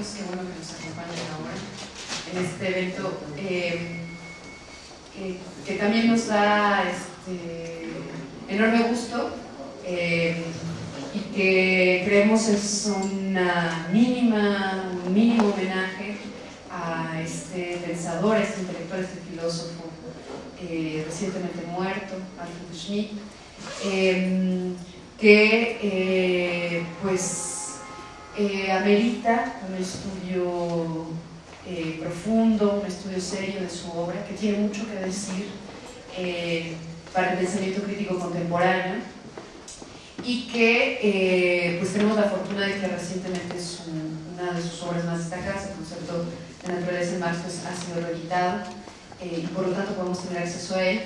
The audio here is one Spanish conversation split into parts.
amigos, qué bueno que nos acompañen ahora en este evento eh, que, también nos da este, enorme gusto eh, y que creemos es una mínima, un mínimo homenaje a este pensador, a este intelectual, este filósofo eh, recientemente muerto, Alfred Schmidt, que pues eh, amerita un estudio eh, profundo, un estudio serio de su obra, que tiene mucho que decir eh, para el pensamiento crítico contemporáneo y que pues tenemos la fortuna de que recientemente una de sus obras más destacadas, el concepto de naturaleza en Marx, pues, ha sido reeditado y por lo tanto podemos tener acceso a él.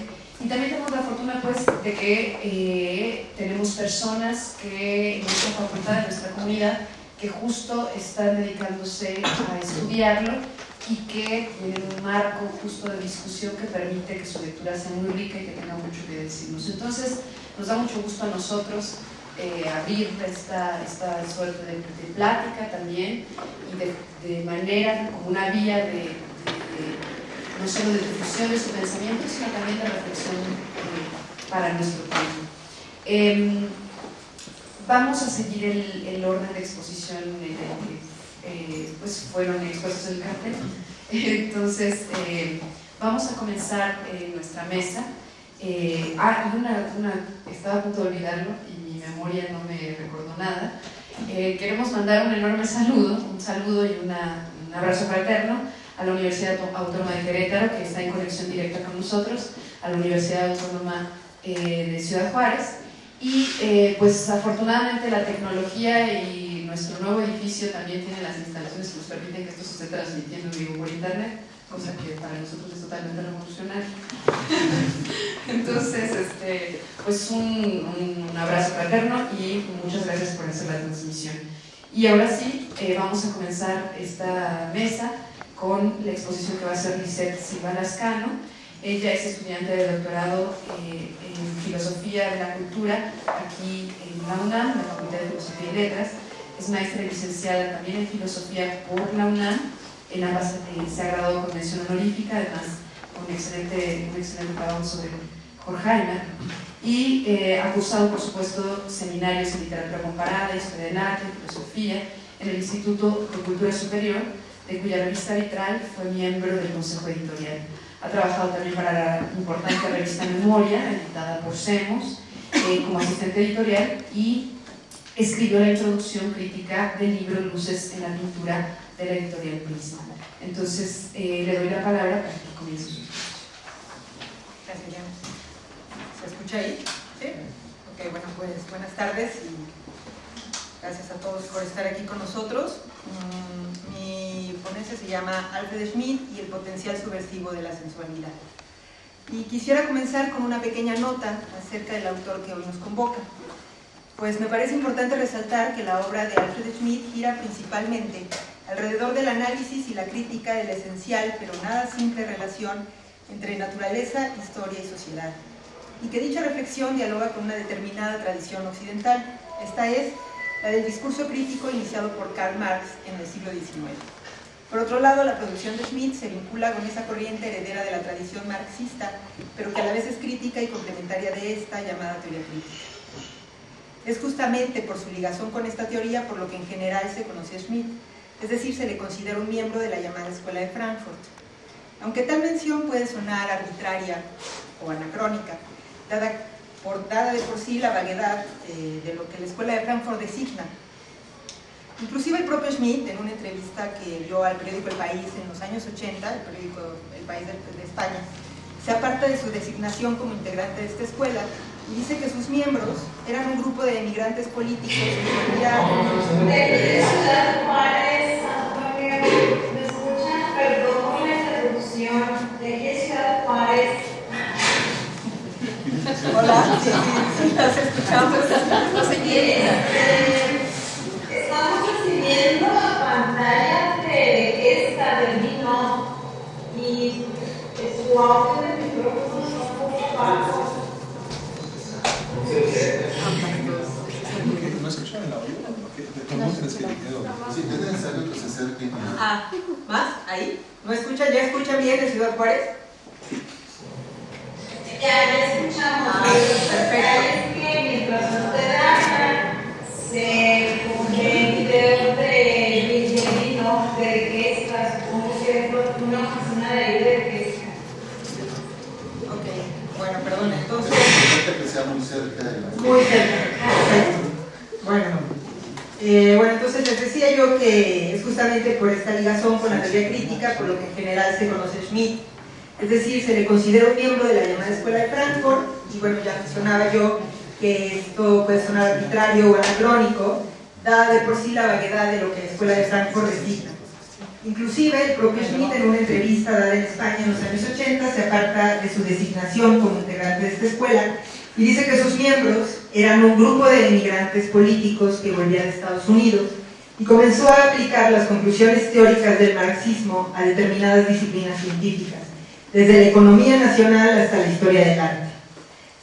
Y también tenemos la fortuna pues, de que tenemos personas que en nuestra facultad, en nuestra comunidad, que justo están dedicándose a estudiarlo y que tienen un marco justo de discusión que permite que su lectura sea muy rica y que tenga mucho que decirnos. Entonces, nos da mucho gusto a nosotros eh, abrir esta, esta suerte de, plática también y de, manera como una vía de, no solo de difusión de su pensamiento, sino también de reflexión eh, para nuestro tiempo. Em, Vamos a seguir el, orden de exposición que eh, pues fueron expuestos en el cartel. Entonces, eh, vamos a comenzar eh, nuestra mesa. ah, una, estaba a punto de olvidarlo y mi memoria no me recordó nada. queremos mandar un enorme saludo, un saludo y un abrazo fraterno a la Universidad Autónoma de Querétaro, que está en conexión directa con nosotros, a la Universidad Autónoma de Ciudad Juárez, y eh, pues afortunadamente la tecnología y nuestro nuevo edificio también tienen las instalaciones que nos permiten que esto se esté transmitiendo en vivo por internet, cosa que para nosotros es totalmente revolucionaria. Entonces, este, pues un, un, abrazo fraterno y muchas gracias por hacer la transmisión. Y ahora sí, eh, vamos a comenzar esta mesa con la exposición que va a hacer Lisette Silva Lascano, ella es estudiante de doctorado eh, en Filosofía de la Cultura aquí en la UNAM, en la Facultad de Filosofía y Letras. Es maestra y licenciada también en Filosofía por la UNAM. En ambas eh, se ha graduado con mención honorífica, además con un excelente, un excelente trabajo sobre Horkheimer. Y eh, ha cursado, por supuesto, seminarios en literatura comparada, historia del arte, filosofía, en el Instituto de Cultura Superior, de cuya revista Vitral fue miembro del Consejo Editorial. Ha trabajado también para la importante revista Memoria, editada por SEMOS, eh, como asistente editorial y escribió la introducción crítica del libro Luces en la pintura de la editorial Prisma. Entonces, eh, le doy la palabra para que comience su Gracias, ¿Se escucha ahí? ¿Sí? Ok, bueno, pues buenas tardes y gracias a todos por estar aquí con nosotros. Mm, ponencia se llama Alfred Schmidt y el potencial subversivo de la sensualidad. Y quisiera comenzar con una pequeña nota acerca del autor que hoy nos convoca. Pues me parece importante resaltar que la obra de Alfred Schmidt gira principalmente alrededor del análisis y la crítica de la esencial pero nada simple relación entre naturaleza, historia y sociedad. Y que dicha reflexión dialoga con una determinada tradición occidental, esta es la del discurso crítico iniciado por Karl Marx en el siglo XIX. Por otro lado, la producción de Schmidt se vincula con esa corriente heredera de la tradición marxista, pero que a la vez es crítica y complementaria de esta llamada teoría crítica. Es justamente por su ligación con esta teoría por lo que en general se conoce a Schmidt, es decir, se le considera un miembro de la llamada Escuela de Frankfurt. Aunque tal mención puede sonar arbitraria o anacrónica, dada, por, dada de por sí la vaguedad eh, de lo que la Escuela de Frankfurt designa, Inclusive el propio Schmidt, en una entrevista que dio al periódico El País en los años 80, el periódico El País de, España, se aparta de su designación como integrante de esta escuela y dice que sus miembros eran un grupo de emigrantes políticos que ya... De Ciudad Juárez, Antonio, ¿me escuchan? Perdón la interrupción. ¿De qué Ciudad Juárez? Hola, sí, sí, las escuchamos, no sé quién viendo la pantalla de esta de vino y su audio de micrófono es un poco bajo. ¿No escuchan el que que Ah. ¿Ya escuchan bien en Ciudad Juárez? Ya, escuchamos. Ah, que se el de de que es una oficina de. Ok, bueno, perdón, entonces... que sea muy cerca de la... Muy cerca. Bueno, eh, bueno, entonces les decía yo que es justamente por esta ligazón con la teoría crítica por lo que en general se conoce Schmidt. Es decir, se le considera un miembro de la llamada Escuela de Frankfurt, y bueno, ya mencionaba yo que esto puede sonar arbitrario o anacrónico, dada de por sí la vaguedad de lo que la Escuela de Frankfurt designa. Inclusive, el propio Schmidt en una entrevista dada en España en los años 80 se aparta de su designación como integrante de esta escuela y dice que sus miembros eran un grupo de inmigrantes políticos que volvían de Estados Unidos y comenzó a aplicar las conclusiones teóricas del marxismo a determinadas disciplinas científicas, desde la economía nacional hasta la historia del arte.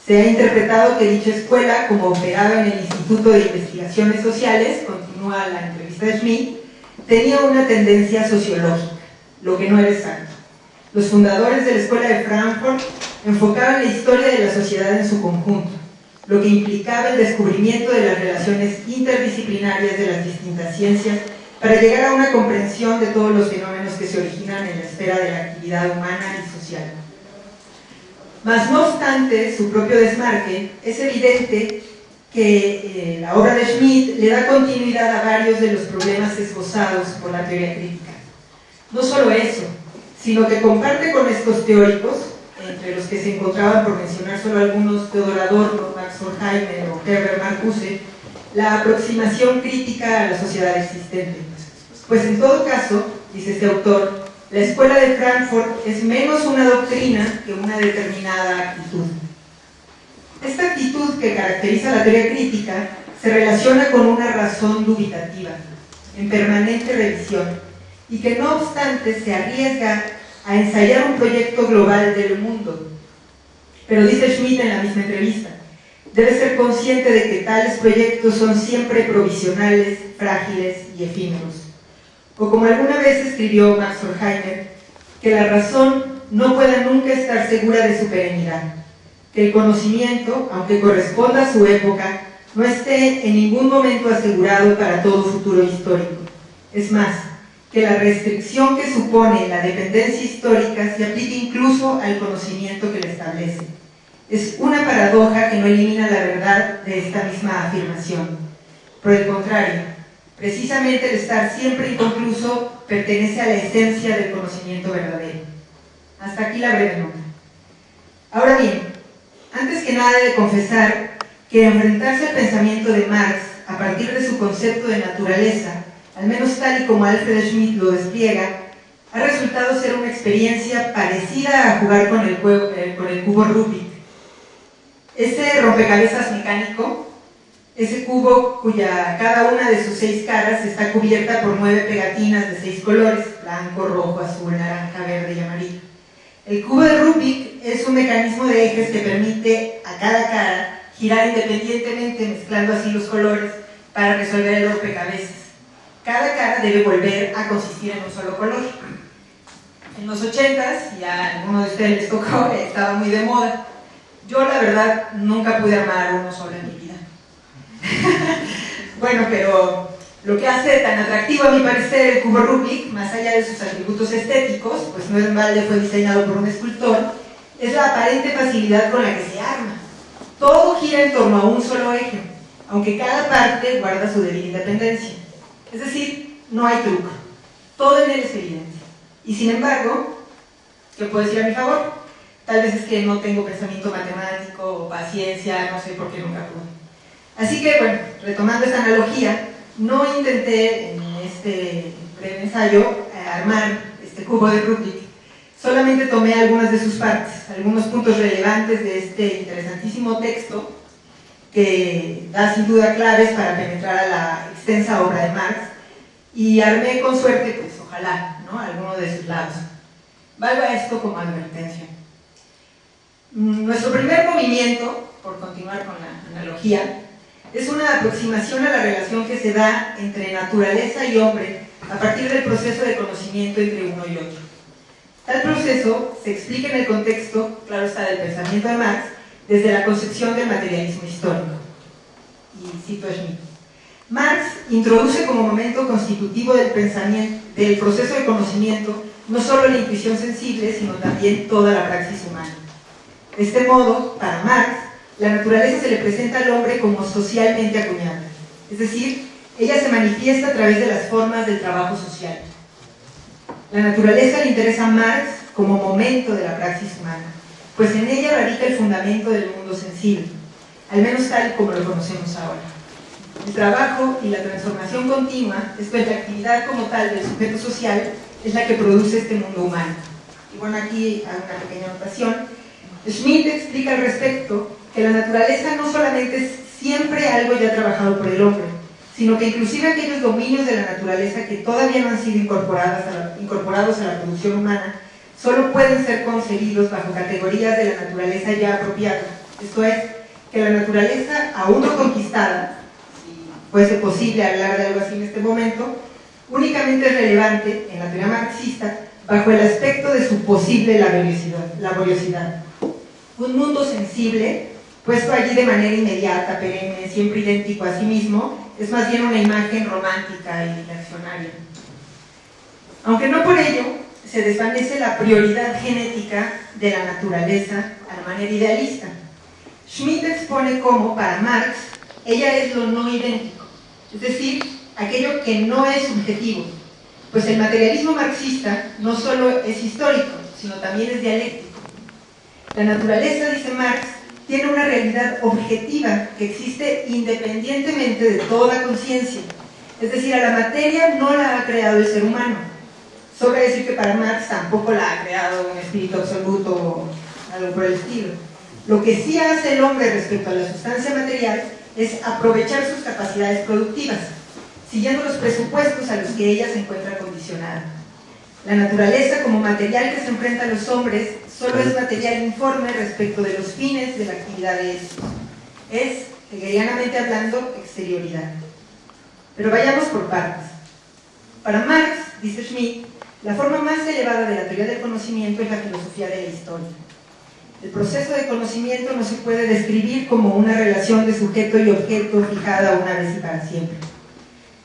Se ha interpretado que dicha escuela, como operaba en el Instituto de Investigaciones Sociales, continúa la entrevista de Schmidt, tenía una tendencia sociológica, lo que no era exacto. Los fundadores de la Escuela de Frankfurt enfocaban la historia de la sociedad en su conjunto, lo que implicaba el descubrimiento de las relaciones interdisciplinarias de las distintas ciencias para llegar a una comprensión de todos los fenómenos que se originan en la esfera de la actividad humana y social. Mas no obstante su propio desmarque, es evidente que eh, la obra de Schmidt le da continuidad a varios de los problemas esbozados por la teoría crítica. No solo eso, sino que comparte con estos teóricos, entre los que se encontraban, por mencionar solo algunos, Theodor Adorno, Max Horkheimer o Herbert Marcuse, la aproximación crítica a la sociedad existente. Pues en todo caso, dice este autor, la escuela de Frankfurt es menos una doctrina que una determinada actitud. Esta actitud que caracteriza la teoría crítica se relaciona con una razón dubitativa, en permanente revisión, y que no obstante se arriesga a ensayar un proyecto global del mundo. Pero dice Schmidt en la misma entrevista, debe ser consciente de que tales proyectos son siempre provisionales, frágiles y efímeros. O como alguna vez escribió Max Horkheimer, que la razón no pueda nunca estar segura de su perenidad, que el conocimiento, aunque corresponda a su época, no esté en ningún momento asegurado para todo futuro histórico. Es más, que la restricción que supone la dependencia histórica se aplique incluso al conocimiento que la establece. Es una paradoja que no elimina la verdad de esta misma afirmación. Por el contrario, precisamente el estar siempre inconcluso pertenece a la esencia del conocimiento verdadero. Hasta aquí la breve nota. Ahora bien, antes que nada de confesar que enfrentarse al pensamiento de Marx a partir de su concepto de naturaleza al menos tal y como Alfred Schmidt lo despliega, ha resultado ser una experiencia parecida a jugar con el, eh, con el cubo Rubik. Ese rompecabezas mecánico, ese cubo cuya cada una de sus seis caras está cubierta por nueve pegatinas de seis colores, blanco, rojo, azul, naranja, verde y amarillo. El cubo de Rubik es un mecanismo de ejes que permite a cada cara girar independientemente, mezclando así los colores para resolver el rompecabezas cada cara debe volver a consistir en un solo color. En los 80s, y a algunos de ustedes les tocó, estaba muy de moda. Yo la verdad nunca pude armar uno solo en mi vida. bueno, pero lo que hace tan atractivo a mi parecer el cubo Rubik, más allá de sus atributos estéticos, pues no es balde fue diseñado por un escultor, es la aparente facilidad con la que se arma. Todo gira en torno a un solo eje, aunque cada parte guarda su debida independencia. Es decir, no hay truco. Todo en él es evidente. Y sin embargo, ¿qué puedo decir a mi favor? Tal vez es que no tengo pensamiento matemático o paciencia, no sé por qué nunca pude. Así que, bueno, retomando esta analogía, no intenté en este breve ensayo eh, armar este cubo de Rubik, solamente tomé algunas de sus partes, algunos puntos relevantes de este interesantísimo texto que da sin duda claves para penetrar a la extensa obra de Marx y armé con suerte, pues ojalá, ¿no? alguno de sus lados. Valga esto como advertencia. Mm, nuestro primer movimiento, por continuar con la analogía, es una aproximación a la relación que se da entre naturaleza y hombre a partir del proceso de conocimiento entre uno y otro. Tal proceso se explica en el contexto, claro está, del pensamiento de Marx, desde la concepción del materialismo histórico. Y cito a Schmitt. Marx introduce como momento constitutivo del pensamiento, del proceso de conocimiento, no solo la intuición sensible, sino también toda la praxis humana. De este modo, para Marx, la naturaleza se le presenta al hombre como socialmente acuñada, es decir, ella se manifiesta a través de las formas del trabajo social. La naturaleza le interesa a Marx como momento de la praxis humana, pues en ella radica el fundamento del mundo sensible, al menos tal como lo conocemos ahora. El trabajo y la transformación continua, es la actividad como tal del sujeto social, es la que produce este mundo humano. Y bueno, aquí hay una pequeña anotación. Schmidt explica al respecto que la naturaleza no solamente es siempre algo ya trabajado por el hombre, sino que inclusive aquellos dominios de la naturaleza que todavía no han sido incorporados a la, incorporados a la producción humana, solo pueden ser concebidos bajo categorías de la naturaleza ya apropiada. Esto es, que la naturaleza aún no conquistada, si fuese posible hablar de algo así en este momento, únicamente es relevante en la teoría marxista bajo el aspecto de su posible laboriosidad. laboriosidad. Un mundo sensible, puesto allí de manera inmediata, perenne, siempre idéntico a sí mismo, es más bien una imagen romántica y reaccionaria. Aunque no por ello se desvanece la prioridad genética de la naturaleza a la manera idealista. Schmidt expone cómo, para Marx, ella es lo no idéntico, es decir, aquello que no es subjetivo, pues el materialismo marxista no solo es histórico, sino también es dialéctico. La naturaleza, dice Marx, tiene una realidad objetiva que existe independientemente de toda conciencia. Es decir, a la materia no la ha creado el ser humano. Sobra decir que para Marx tampoco la ha creado un espíritu absoluto o algo por el estilo. Lo que sí hace el hombre respecto a la sustancia material es aprovechar sus capacidades productivas, siguiendo los presupuestos a los que ella se encuentra condicionada. La naturaleza como material que se enfrenta a los hombres solo es material informe respecto de los fines de la actividad de estos. Es, hegelianamente hablando, exterioridad. Pero vayamos por partes. Para Marx, dice Schmidt, la forma más elevada de la teoría del conocimiento es la filosofía de la historia. El proceso de conocimiento no se puede describir como una relación de sujeto y objeto fijada una vez y para siempre.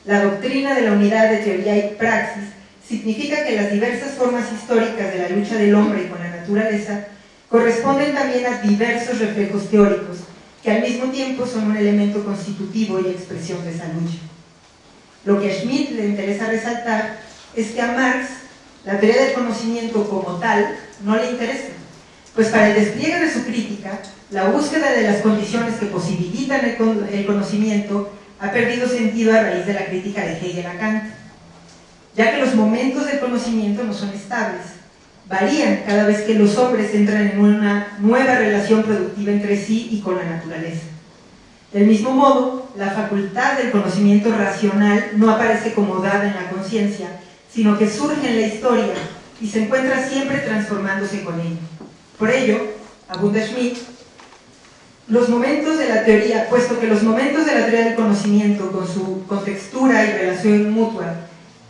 La doctrina de la unidad de teoría y praxis significa que las diversas formas históricas de la lucha del hombre con la naturaleza corresponden también a diversos reflejos teóricos, que al mismo tiempo son un elemento constitutivo y expresión de esa lucha. Lo que a Schmidt le interesa resaltar es que a Marx la teoría del conocimiento como tal no le interesa, pues para el despliegue de su crítica, la búsqueda de las condiciones que posibilitan el conocimiento ha perdido sentido a raíz de la crítica de Hegel a Kant, ya que los momentos del conocimiento no son estables, varían cada vez que los hombres entran en una nueva relación productiva entre sí y con la naturaleza. Del mismo modo, la facultad del conocimiento racional no aparece como dada en la conciencia, sino que surge en la historia y se encuentra siempre transformándose con ella. Por ello, abunda Schmidt, los momentos de la teoría, puesto que los momentos de la teoría del conocimiento, con su contextura y relación mutua,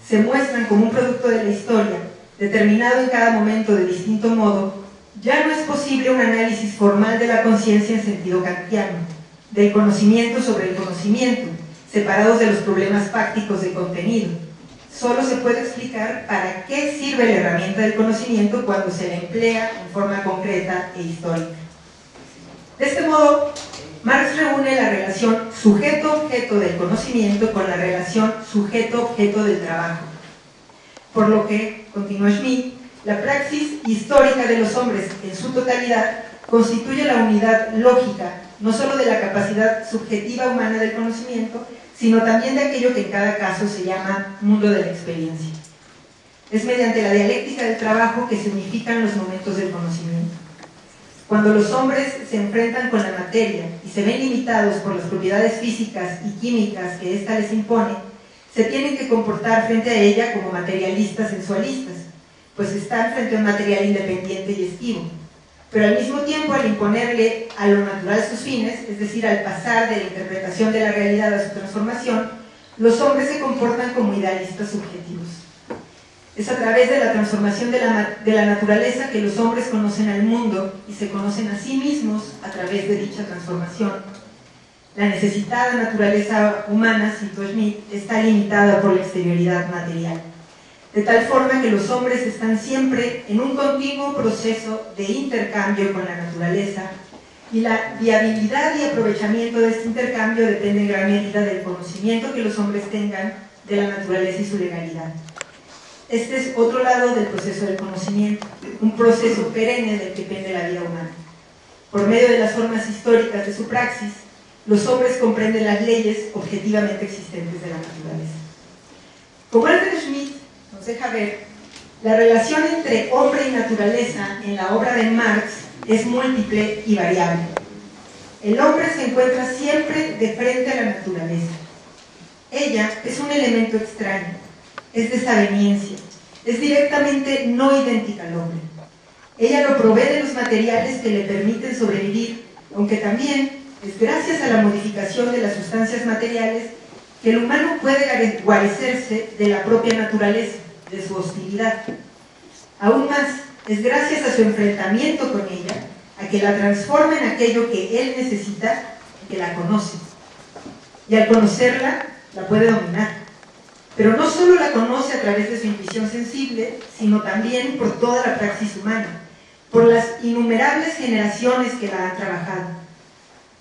se muestran como un producto de la historia, determinado en cada momento de distinto modo, ya no es posible un análisis formal de la conciencia en sentido kantiano, del conocimiento sobre el conocimiento, separados de los problemas fácticos de contenido. Solo se puede explicar para qué sirve la herramienta del conocimiento cuando se la emplea en forma concreta e histórica. De este modo, Marx reúne la relación sujeto-objeto del conocimiento con la relación sujeto-objeto del trabajo. Por lo que, continúa Schmidt, la praxis histórica de los hombres en su totalidad constituye la unidad lógica, no solo de la capacidad subjetiva humana del conocimiento, sino también de aquello que en cada caso se llama mundo de la experiencia. Es mediante la dialéctica del trabajo que se unifican los momentos del conocimiento. Cuando los hombres se enfrentan con la materia y se ven limitados por las propiedades físicas y químicas que ésta les impone, se tienen que comportar frente a ella como materialistas sensualistas, pues están frente a un material independiente y esquivo. Pero al mismo tiempo, al imponerle a lo natural sus fines, es decir, al pasar de la interpretación de la realidad a su transformación, los hombres se comportan como idealistas subjetivos. Es a través de la transformación de la, de la, naturaleza que los hombres conocen al mundo y se conocen a sí mismos a través de dicha transformación. La necesitada naturaleza humana, cito Schmidt, está limitada por la exterioridad material, de tal forma que los hombres están siempre en un continuo proceso de intercambio con la naturaleza y la viabilidad y aprovechamiento de este intercambio depende en gran medida del conocimiento que los hombres tengan de la naturaleza y su legalidad. Este es otro lado del proceso del conocimiento, un proceso perenne del que depende la vida humana. Por medio de las formas históricas de su praxis, los hombres comprenden las leyes objetivamente existentes de la naturaleza. Como Alfred Schmidt nos deja ver, la relación entre hombre y naturaleza en la obra de Marx es múltiple y variable. El hombre se encuentra siempre de frente a la naturaleza. Ella es un elemento extraño, es desaveniencia, es directamente no idéntica al hombre. Ella lo provee de los materiales que le permiten sobrevivir, aunque también es gracias a la modificación de las sustancias materiales que el humano puede guarecerse de la propia naturaleza, de su hostilidad. Aún más, es gracias a su enfrentamiento con ella, a que la transforma en aquello que él necesita y que la conoce. Y al conocerla, la puede dominar. Pero no solo la conoce a través de su intuición sensible, sino también por toda la praxis humana, por las innumerables generaciones que la han trabajado.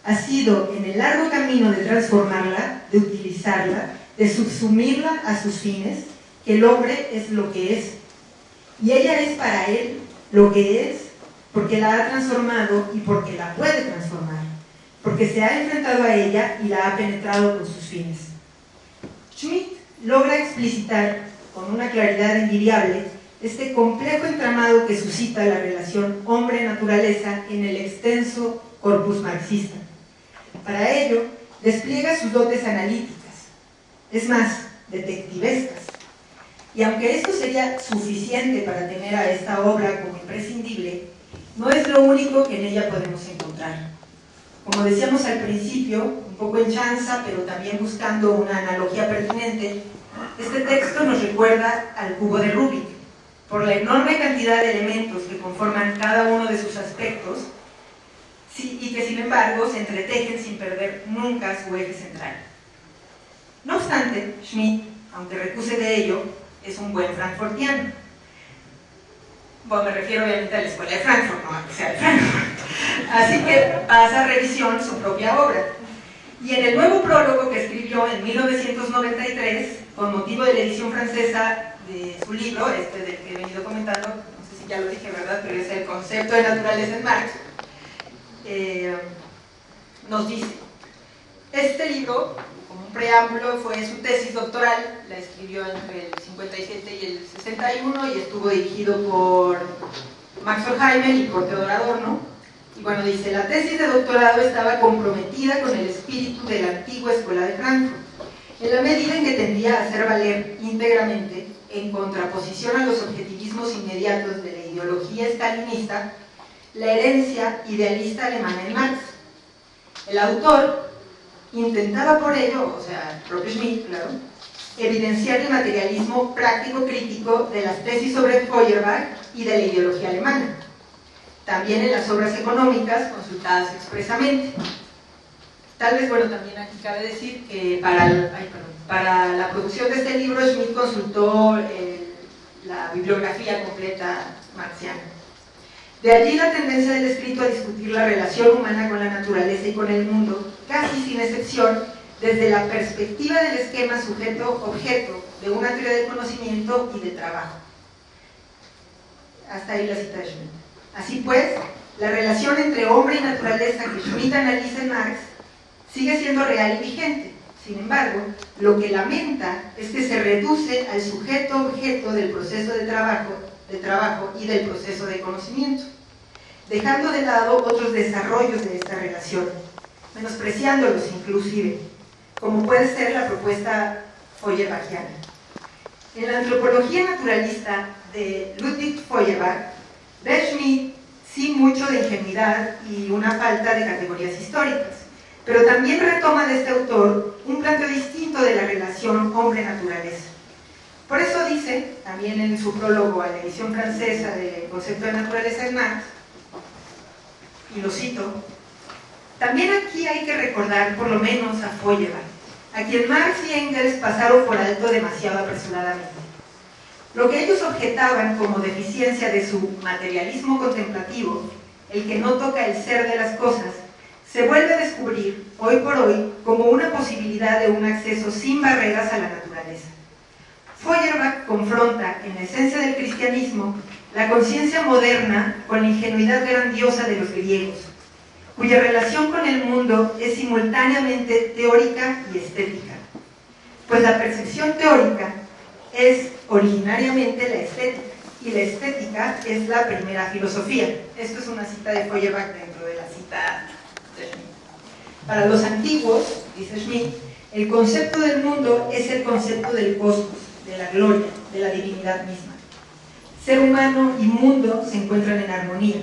Ha sido en el largo camino de transformarla, de utilizarla, de subsumirla a sus fines, que el hombre es lo que es. Y ella es para él lo que es porque la ha transformado y porque la puede transformar, porque se ha enfrentado a ella y la ha penetrado con sus fines. Logra explicitar con una claridad envidiable este complejo entramado que suscita la relación hombre-naturaleza en el extenso corpus marxista. Para ello, despliega sus dotes analíticas, es más, detectivescas. Y aunque esto sería suficiente para tener a esta obra como imprescindible, no es lo único que en ella podemos encontrar. Como decíamos al principio, poco en chanza, pero también buscando una analogía pertinente, este texto nos recuerda al cubo de Rubik, por la enorme cantidad de elementos que conforman cada uno de sus aspectos y que sin embargo se entretejen sin perder nunca su eje central. No obstante, Schmidt, aunque recuse de ello, es un buen frankfurtiano. Bueno, me refiero obviamente a la escuela de Frankfurt, no a que sea de Frankfurt. Así que pasa a revisión su propia obra. Y en el nuevo prólogo que escribió en 1993, con motivo de la edición francesa de su libro, este del que he venido comentando, no sé si ya lo dije, ¿verdad? Pero es el concepto de naturaleza en Marx, eh, nos dice, este libro, como un preámbulo, fue su tesis doctoral, la escribió entre el 57 y el 61 y estuvo dirigido por Max Horkheimer y por Theodor Adorno y bueno, dice, la tesis de doctorado estaba comprometida con el espíritu de la antigua escuela de Frankfurt, en la medida en que tendía a hacer valer íntegramente, en contraposición a los objetivismos inmediatos de la ideología stalinista, la herencia idealista alemana en Marx. El autor intentaba por ello, o sea, el propio Schmidt, claro, evidenciar el materialismo práctico crítico de las tesis sobre Feuerbach y de la ideología alemana también en las obras económicas consultadas expresamente. Tal vez, bueno, también aquí cabe decir que para, para la producción de este libro Schmidt consultó eh, la bibliografía completa marxiana. De allí la tendencia del escrito a discutir la relación humana con la naturaleza y con el mundo, casi sin excepción, desde la perspectiva del esquema sujeto-objeto de una teoría de conocimiento y de trabajo. Hasta ahí la cita de Schmidt. Así pues, la relación entre hombre y naturaleza que Schmidt analiza en Marx sigue siendo real y vigente. Sin embargo, lo que lamenta es que se reduce al sujeto-objeto del proceso de trabajo, de trabajo y del proceso de conocimiento, dejando de lado otros desarrollos de esta relación, menospreciándolos inclusive, como puede ser la propuesta Feuerbachiana. En la antropología naturalista de Ludwig Feuerbach, Ve Schmidt sin mucho de ingenuidad y una falta de categorías históricas, pero también retoma de este autor un planteo distinto de la relación hombre-naturaleza. Por eso dice, también en su prólogo a la edición francesa del concepto de naturaleza de Marx, y lo cito, también aquí hay que recordar por lo menos a Feuerbach, a quien Marx y Engels pasaron por alto demasiado apresuradamente. Lo que ellos objetaban como deficiencia de su materialismo contemplativo, el que no toca el ser de las cosas, se vuelve a descubrir hoy por hoy como una posibilidad de un acceso sin barreras a la naturaleza. Feuerbach confronta en la esencia del cristianismo la conciencia moderna con la ingenuidad grandiosa de los griegos, cuya relación con el mundo es simultáneamente teórica y estética. Pues la percepción teórica es originariamente la estética y la estética es la primera filosofía. Esto es una cita de Feuerbach dentro de la cita para los antiguos, dice Schmidt, el concepto del mundo es el concepto del cosmos, de la gloria, de la divinidad misma. Ser humano y mundo se encuentran en armonía.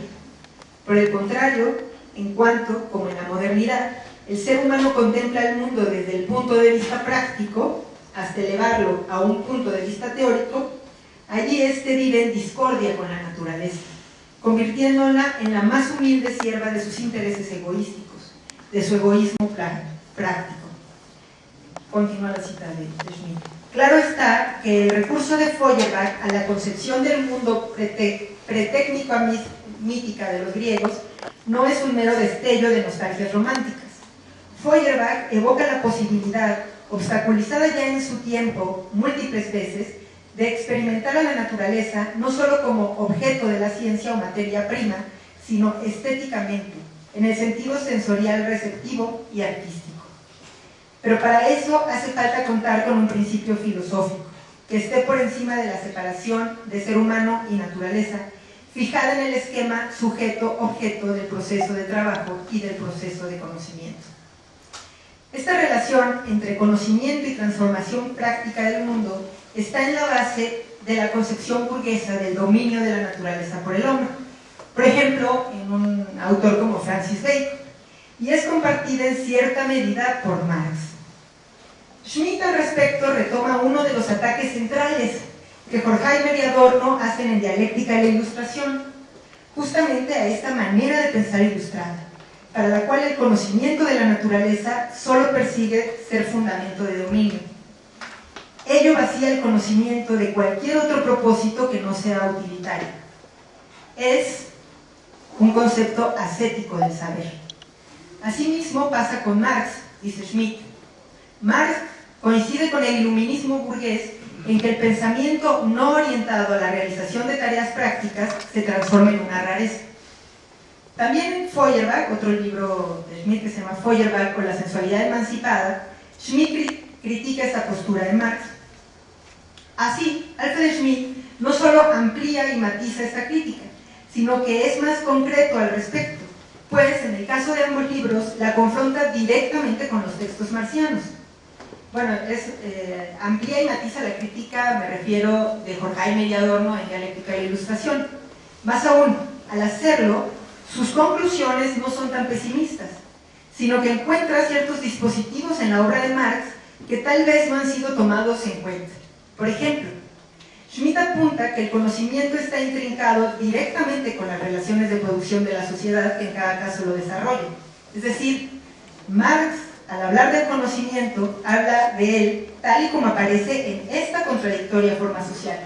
Por el contrario, en cuanto, como en la modernidad, el ser humano contempla el mundo desde el punto de vista práctico, hasta elevarlo a un punto de vista teórico, allí éste vive en discordia con la naturaleza, convirtiéndola en la más humilde sierva de sus intereses egoístas de su egoísmo práctico. Continúa la cita de, Schmidt. Claro está que el recurso de Feuerbach a la concepción del mundo pretécnico mítica de los griegos no es un mero destello de nostalgias románticas. Feuerbach evoca la posibilidad, obstaculizada ya en su tiempo múltiples veces, de experimentar a la naturaleza no solo como objeto de la ciencia o materia prima, sino estéticamente, en el sentido sensorial receptivo y artístico. Pero para eso hace falta contar con un principio filosófico, que esté por encima de la separación de ser humano y naturaleza, fijada en el esquema sujeto-objeto del proceso de trabajo y del proceso de conocimiento. Esta relación entre conocimiento y transformación práctica del mundo está en la base de la concepción burguesa del dominio de la naturaleza por el hombre. Por ejemplo, en un autor como Francis Bacon, y es compartida en cierta medida por Marx. Schmitt al respecto retoma uno de los ataques centrales que Horkheimer y Adorno hacen en Dialéctica y la Ilustración, justamente a esta manera de pensar ilustrada, para la cual el conocimiento de la naturaleza solo persigue ser fundamento de dominio. Ello vacía el conocimiento de cualquier otro propósito que no sea utilitario. Es un concepto ascético del saber. Asimismo pasa con Marx, dice Schmidt. Marx coincide con el iluminismo burgués en que el pensamiento no orientado a la realización de tareas prácticas se transforma en una rareza. También en Feuerbach, otro libro de Schmidt que se llama Feuerbach con la sensualidad emancipada, Schmidt critica esta postura de Marx. Así, Alfred Schmidt no solo amplía y matiza esta crítica, sino que es más concreto al respecto, pues en el caso de ambos libros la confronta directamente con los textos marcianos. Bueno, es, eh, amplía y matiza la crítica, me refiero de Jorge y Adorno en Dialéctica y Ilustración. Más aún, al hacerlo, sus conclusiones no son tan pesimistas, sino que encuentra ciertos dispositivos en la obra de Marx que tal vez no han sido tomados en cuenta. Por ejemplo, Schmidt apunta que el conocimiento está intrincado directamente con las relaciones de producción de la sociedad que en cada caso lo desarrolla. Es decir, Marx, al hablar del conocimiento, habla de él tal y como aparece en esta contradictoria forma social.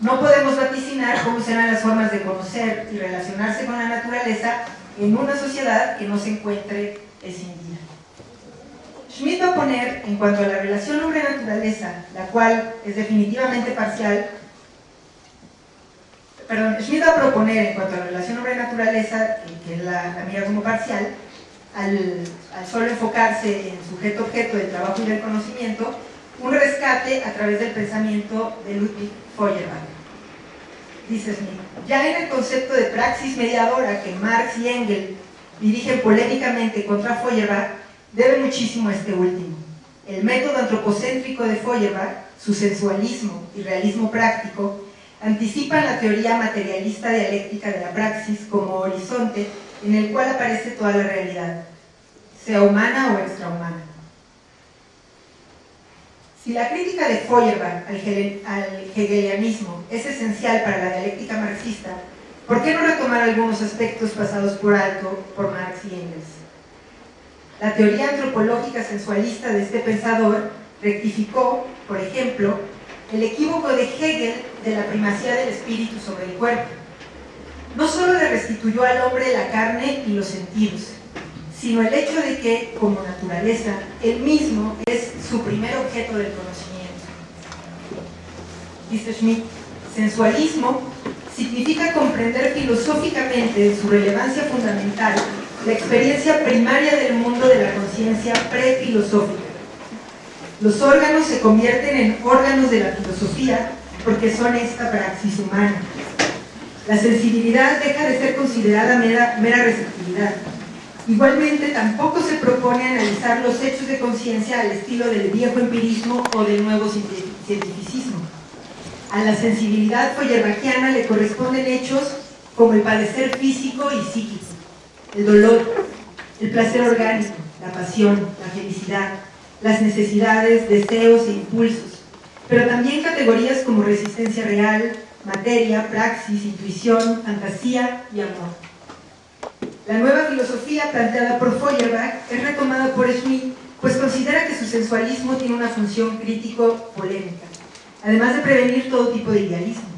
No podemos vaticinar cómo serán las formas de conocer y relacionarse con la naturaleza en una sociedad que no se encuentre escindida. Schmidt va a poner, en cuanto a la relación hombre-naturaleza, la cual es definitivamente parcial, perdón, Schmidt va a proponer, en cuanto a la relación hombre-naturaleza, que la, mira como parcial, al, solo enfocarse en sujeto-objeto del trabajo y del conocimiento, un rescate a través del pensamiento de Ludwig Feuerbach. Dice Schmidt, ya en el concepto de praxis mediadora que Marx y Engels dirigen polémicamente contra Feuerbach, debe muchísimo a este último. El método antropocéntrico de Feuerbach, su sensualismo y realismo práctico, anticipan la teoría materialista dialéctica de la praxis como horizonte en el cual aparece toda la realidad. sea humana o extrahumana. Si la crítica de Feuerbach al, hegelianismo es esencial para la dialéctica marxista, ¿por qué no retomar algunos aspectos pasados por alto por Marx y Engels? La teoría antropológica sensualista de este pensador rectificó, por ejemplo, el equívoco de Hegel de la primacía del espíritu sobre el cuerpo. No solo le restituyó al hombre la carne y los sentidos, sino el hecho de que, como naturaleza, él mismo es su primer objeto del conocimiento. Dice Schmidt, sensualismo significa comprender filosóficamente su relevancia fundamental la experiencia primaria del mundo de la conciencia prefilosófica. Los órganos se convierten en órganos de la filosofía porque son esta praxis humana. La sensibilidad deja de ser considerada mera, mera receptividad Igualmente, tampoco se propone analizar los hechos de conciencia al estilo del viejo empirismo o del nuevo cientificismo. A la sensibilidad feuerbachiana le corresponden hechos como el padecer físico y psíquico, el dolor, el placer orgánico, la pasión, la felicidad, las necesidades, deseos e impulsos, pero también categorías como resistencia real, materia, praxis, intuición, fantasía y amor. La nueva filosofía planteada por Feuerbach es retomada por Schmidt, pues considera que su sensualismo tiene una función crítico-polémica, además de prevenir todo tipo de idealismo,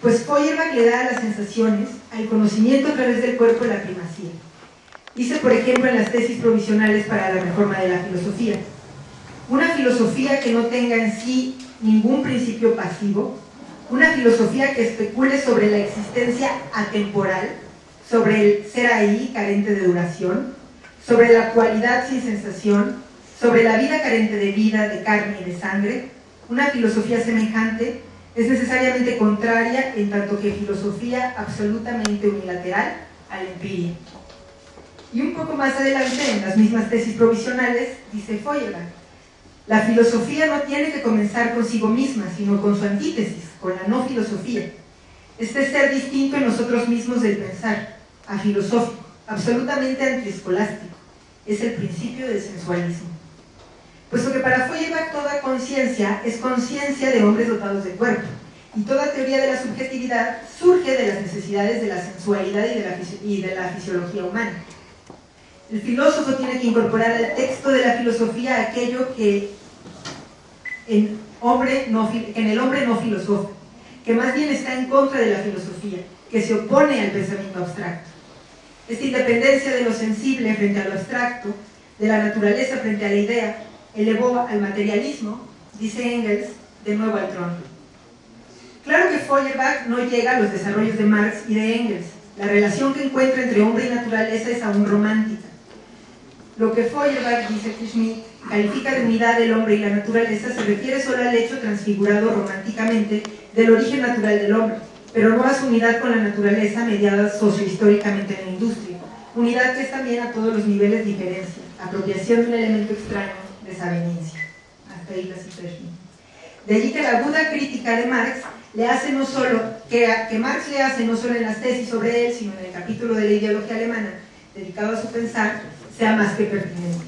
pues Feuerbach le da a las sensaciones, al conocimiento a través del cuerpo la primacía. Dice, por ejemplo, en las tesis provisionales para la reforma de la filosofía, una filosofía que no tenga en sí ningún principio pasivo, una filosofía que especule sobre la existencia atemporal, sobre el ser ahí carente de duración, sobre la cualidad sin sensación, sobre la vida carente de vida, de carne y de sangre, una filosofía semejante es necesariamente contraria en tanto que filosofía absolutamente unilateral al empiria. Y un poco más adelante, en las mismas tesis provisionales, dice Feuerbach, la filosofía no tiene que comenzar consigo misma, sino con su antítesis, con la no filosofía. Este ser distinto en nosotros mismos del pensar, a filosófico, absolutamente antiescolástico. Es el principio del sensualismo. Puesto que para Feuerbach toda conciencia es conciencia de hombres dotados de cuerpo, y toda teoría de la subjetividad surge de las necesidades de la sensualidad y de la, fisiología humana. El filósofo tiene que incorporar al texto de la filosofía aquello que en, hombre no, en el hombre no filosófico, que más bien está en contra de la filosofía, que se opone al pensamiento abstracto. Esta independencia de lo sensible frente a lo abstracto, de la naturaleza frente a la idea, elevó al materialismo, dice Engels, de nuevo al trono. Claro que Feuerbach no llega a los desarrollos de Marx y de Engels. La relación que encuentra entre hombre y naturaleza es aún romántica. Lo que Feuerbach, dice Schmidt, califica de unidad del hombre y la naturaleza se refiere solo al hecho transfigurado románticamente del origen natural del hombre pero no unidad con la naturaleza mediada sociohistóricamente en la industria. Unidad que es también a todos los niveles diferencia, apropiación de un elemento extraño, desaveniencia. Hasta ahí la situación. De allí que la aguda crítica de Marx le hace no solo, que, que Marx le hace no solo en las tesis sobre él, sino en el capítulo de la ideología alemana dedicado a su pensar, sea más que pertinente.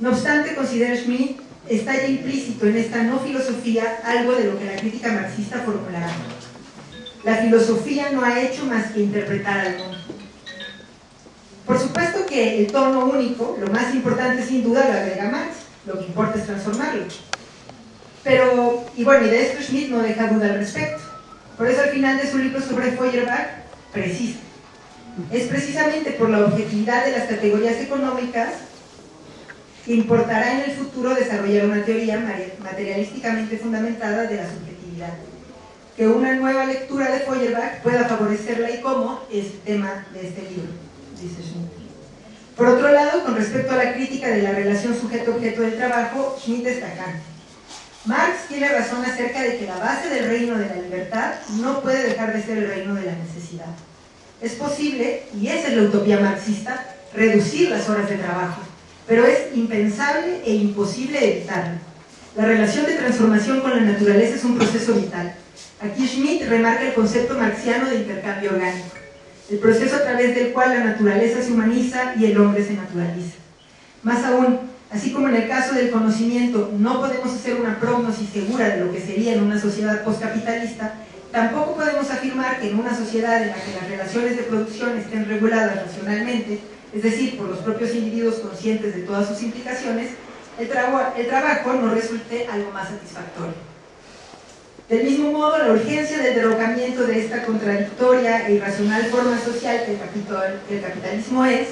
No obstante, considera Schmidt, está ya implícito en esta no filosofía algo de lo que la crítica marxista formulará la filosofía no ha hecho más que interpretar al mundo. Por supuesto que el tono único, lo más importante sin duda lo agrega Marx, lo que importa es transformarlo. Pero, y bueno, y de esto Schmidt no deja duda al respecto. Por eso al final de su libro sobre Feuerbach, precisa. Es precisamente por la objetividad de las categorías económicas que importará en el futuro desarrollar una teoría materialísticamente fundamentada de la subjetividad que una nueva lectura de Feuerbach pueda favorecerla y cómo es tema de este libro, dice Schmidt. Por otro lado, con respecto a la crítica de la relación sujeto-objeto del trabajo, Schmidt destaca Marx tiene razón acerca de que la base del reino de la libertad no puede dejar de ser el reino de la necesidad. Es posible, y esa es la utopía marxista, reducir las horas de trabajo, pero es impensable e imposible evitarlo. La relación de transformación con la naturaleza es un proceso vital Aquí Schmidt remarca el concepto marxiano de intercambio orgánico, el proceso a través del cual la naturaleza se humaniza y el hombre se naturaliza. Más aún, así como en el caso del conocimiento no podemos hacer una prognosis segura de lo que sería en una sociedad postcapitalista, tampoco podemos afirmar que en una sociedad en la que las relaciones de producción estén reguladas racionalmente, es decir, por los propios individuos conscientes de todas sus implicaciones, el, el trabajo no resulte algo más satisfactorio. Del mismo modo, la urgencia del derrocamiento de esta contradictoria e irracional forma social que el, capitalismo es,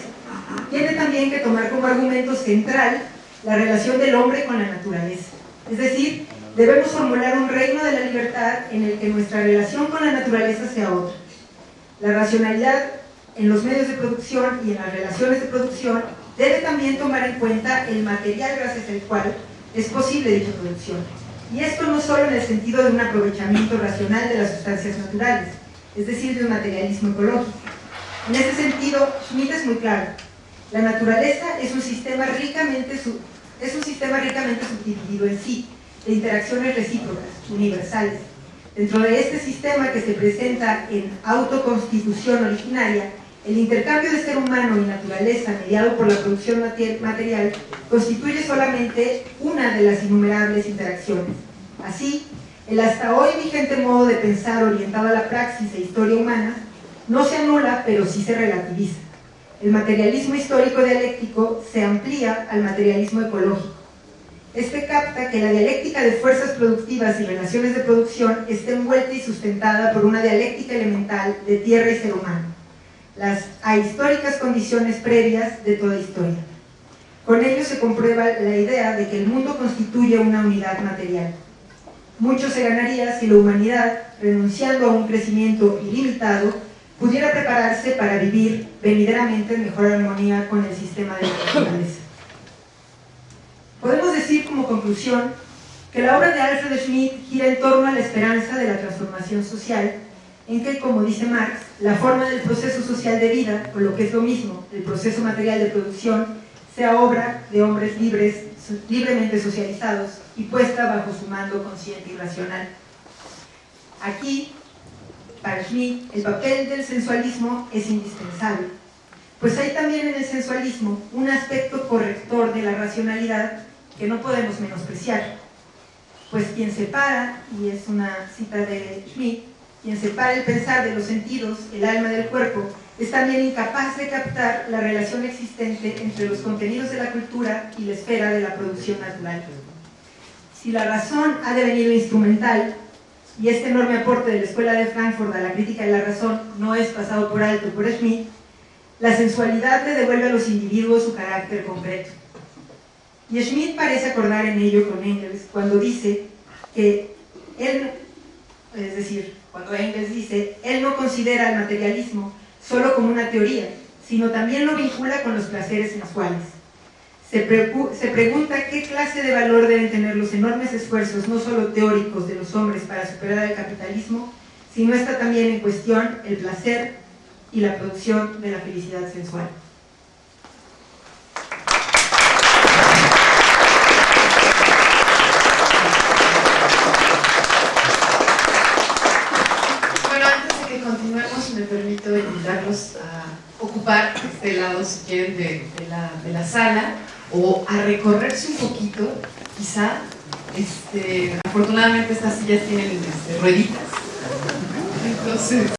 tiene también que tomar como argumento central la relación del hombre con la naturaleza. Es decir, debemos formular un reino de la libertad en el que nuestra relación con la naturaleza sea otra. La racionalidad en los medios de producción y en las relaciones de producción debe también tomar en cuenta el material gracias al cual es posible dicha producción. Y esto no solo en el sentido de un aprovechamiento racional de las sustancias naturales, es decir, de un materialismo ecológico. En ese sentido, Schmidt es muy claro. La naturaleza es un sistema ricamente, es un sistema ricamente subdividido en sí, de interacciones recíprocas, universales. Dentro de este sistema que se presenta en autoconstitución originaria, el intercambio de ser humano y naturaleza mediado por la producción material constituye solamente una de las innumerables interacciones. Así, el hasta hoy vigente modo de pensar orientado a la praxis e historia humana no se anula, pero sí se relativiza. El materialismo histórico dialéctico se amplía al materialismo ecológico. Este capta que la dialéctica de fuerzas productivas y relaciones de producción está envuelta y sustentada por una dialéctica elemental de tierra y ser humano las ahistóricas condiciones previas de toda historia. Con ello se comprueba la idea de que el mundo constituye una unidad material. Mucho se ganaría si la humanidad, renunciando a un crecimiento ilimitado, pudiera prepararse para vivir venideramente en mejor armonía con el sistema de la naturaleza. Podemos decir como conclusión que la obra de Alfred Schmidt gira en torno a la esperanza de la transformación social en que, como dice Marx, la forma del proceso social de vida, o lo que es lo mismo, el proceso material de producción, sea obra de hombres libres, libremente socializados y puesta bajo su mando consciente y racional. Aquí, para Schmidt, el papel del sensualismo es indispensable, pues hay también en el sensualismo un aspecto corrector de la racionalidad que no podemos menospreciar, pues quien separa, y es una cita de Schmidt, quien separa el pensar de los sentidos, el alma del cuerpo, es también incapaz de captar la relación existente entre los contenidos de la cultura y la esfera de la producción natural. Si la razón ha devenido instrumental, y este enorme aporte de la Escuela de Frankfurt a la crítica de la razón no es pasado por alto por Schmidt, la sensualidad le devuelve a los individuos su carácter concreto. Y Schmidt parece acordar en ello con Engels cuando dice que él, es decir, cuando Engels dice, él no considera el materialismo solo como una teoría, sino también lo vincula con los placeres sensuales. Se, se, pregunta qué clase de valor deben tener los enormes esfuerzos, no solo teóricos, de los hombres para superar el capitalismo, sino está también en cuestión el placer y la producción de la felicidad sensual. me permito invitarlos a ocupar este lado, si quieren, de, la, sala o a recorrerse un poquito, quizá. Este, afortunadamente estas sillas tienen este, rueditas. Entonces,